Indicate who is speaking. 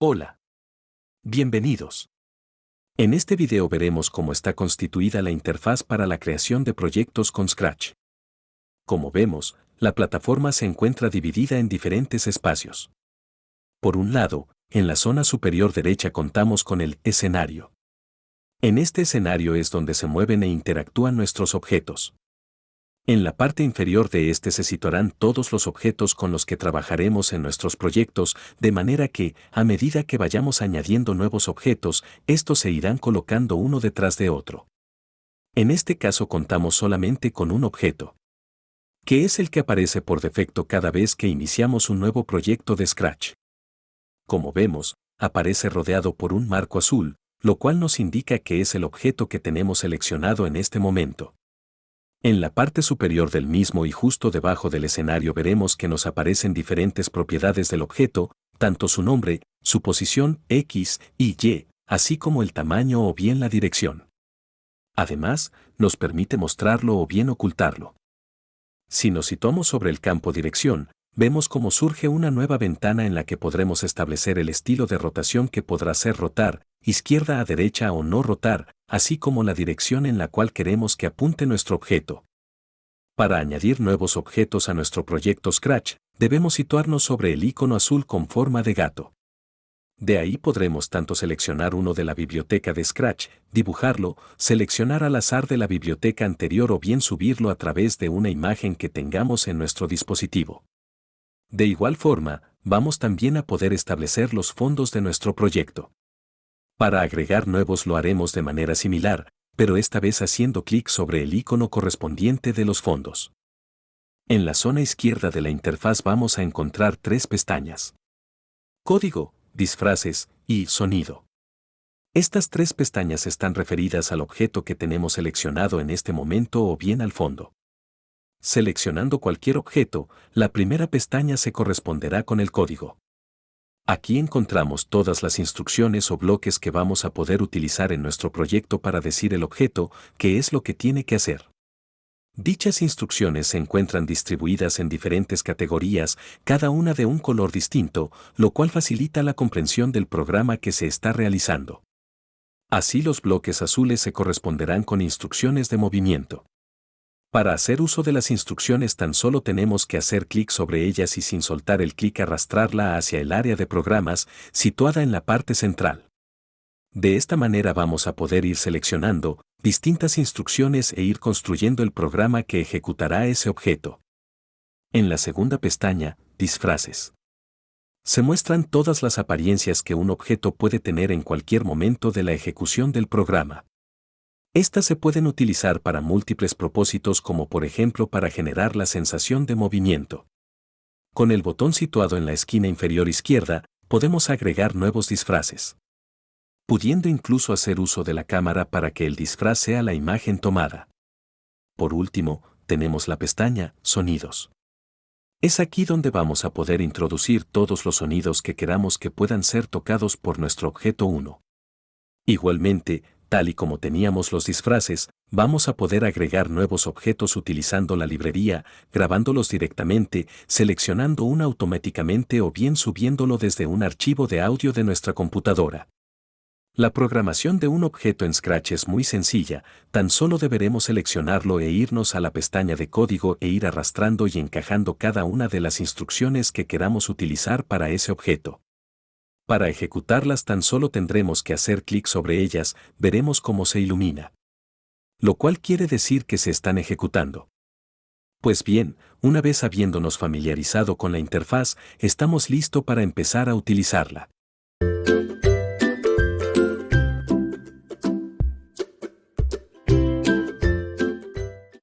Speaker 1: Hola. Bienvenidos. En este video veremos cómo está constituida la interfaz para la creación de proyectos con Scratch. Como vemos, la plataforma se encuentra dividida en diferentes espacios. Por un lado, en la zona superior derecha contamos con el escenario. En este escenario es donde se mueven e interactúan nuestros objetos. En la parte inferior de este se situarán todos los objetos con los que trabajaremos en nuestros proyectos, de manera que, a medida que vayamos añadiendo nuevos objetos, estos se irán colocando uno detrás de otro. En este caso contamos solamente con un objeto, que es el que aparece por defecto cada vez que iniciamos un nuevo proyecto de Scratch. Como vemos, aparece rodeado por un marco azul, lo cual nos indica que es el objeto que tenemos seleccionado en este momento. En la parte superior del mismo y justo debajo del escenario veremos que nos aparecen diferentes propiedades del objeto, tanto su nombre, su posición X y Y, así como el tamaño o bien la dirección. Además, nos permite mostrarlo o bien ocultarlo. Si nos situamos sobre el campo dirección, vemos cómo surge una nueva ventana en la que podremos establecer el estilo de rotación que podrá ser rotar, izquierda a derecha o no rotar, así como la dirección en la cual queremos que apunte nuestro objeto. Para añadir nuevos objetos a nuestro proyecto Scratch, debemos situarnos sobre el icono azul con forma de gato. De ahí podremos tanto seleccionar uno de la biblioteca de Scratch, dibujarlo, seleccionar al azar de la biblioteca anterior o bien subirlo a través de una imagen que tengamos en nuestro dispositivo. De igual forma, vamos también a poder establecer los fondos de nuestro proyecto. Para agregar nuevos lo haremos de manera similar, pero esta vez haciendo clic sobre el icono correspondiente de los fondos. En la zona izquierda de la interfaz vamos a encontrar tres pestañas. Código, disfraces y sonido. Estas tres pestañas están referidas al objeto que tenemos seleccionado en este momento o bien al fondo. Seleccionando cualquier objeto, la primera pestaña se corresponderá con el código. Aquí encontramos todas las instrucciones o bloques que vamos a poder utilizar en nuestro proyecto para decir el objeto qué es lo que tiene que hacer. Dichas instrucciones se encuentran distribuidas en diferentes categorías, cada una de un color distinto, lo cual facilita la comprensión del programa que se está realizando. Así los bloques azules se corresponderán con instrucciones de movimiento. Para hacer uso de las instrucciones tan solo tenemos que hacer clic sobre ellas y sin soltar el clic arrastrarla hacia el área de programas situada en la parte central. De esta manera vamos a poder ir seleccionando distintas instrucciones e ir construyendo el programa que ejecutará ese objeto. En la segunda pestaña, Disfraces. Se muestran todas las apariencias que un objeto puede tener en cualquier momento de la ejecución del programa. Estas se pueden utilizar para múltiples propósitos como por ejemplo para generar la sensación de movimiento. Con el botón situado en la esquina inferior izquierda, podemos agregar nuevos disfraces. Pudiendo incluso hacer uso de la cámara para que el disfraz sea la imagen tomada. Por último, tenemos la pestaña Sonidos. Es aquí donde vamos a poder introducir todos los sonidos que queramos que puedan ser tocados por nuestro objeto 1. Igualmente, tal y como teníamos los disfraces, vamos a poder agregar nuevos objetos utilizando la librería, grabándolos directamente, seleccionando uno automáticamente o bien subiéndolo desde un archivo de audio de nuestra computadora. La programación de un objeto en Scratch es muy sencilla, tan solo deberemos seleccionarlo e irnos a la pestaña de código e ir arrastrando y encajando cada una de las instrucciones que queramos utilizar para ese objeto. Para ejecutarlas tan solo tendremos que hacer clic sobre ellas, veremos cómo se ilumina. Lo cual quiere decir que se están ejecutando. Pues bien, una vez habiéndonos familiarizado con la interfaz, estamos listos para empezar a utilizarla.